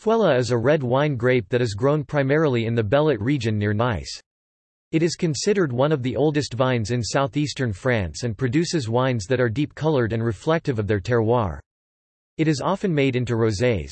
Fuella is a red wine grape that is grown primarily in the Bellet region near Nice. It is considered one of the oldest vines in southeastern France and produces wines that are deep-colored and reflective of their terroir. It is often made into rosés,